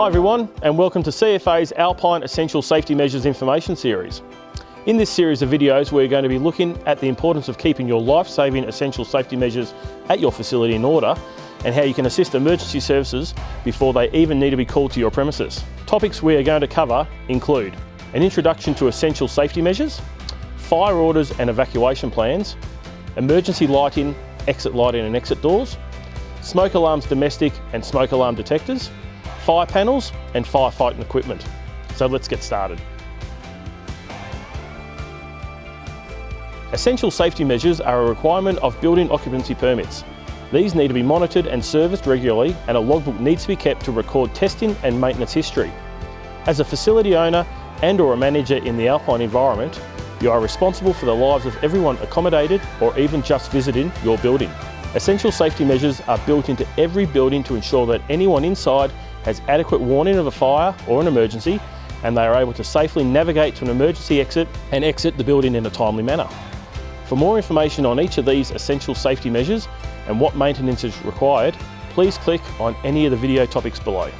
Hi everyone and welcome to CFA's Alpine Essential Safety Measures Information Series. In this series of videos we're going to be looking at the importance of keeping your life-saving essential safety measures at your facility in order and how you can assist emergency services before they even need to be called to your premises. Topics we are going to cover include an introduction to essential safety measures, fire orders and evacuation plans, emergency lighting, exit lighting and exit doors, smoke alarms domestic and smoke alarm detectors, fire panels and firefighting equipment. So let's get started. Essential safety measures are a requirement of building occupancy permits. These need to be monitored and serviced regularly and a logbook needs to be kept to record testing and maintenance history. As a facility owner and or a manager in the Alpine environment, you are responsible for the lives of everyone accommodated or even just visiting your building. Essential safety measures are built into every building to ensure that anyone inside has adequate warning of a fire or an emergency and they are able to safely navigate to an emergency exit and exit the building in a timely manner. For more information on each of these essential safety measures and what maintenance is required, please click on any of the video topics below.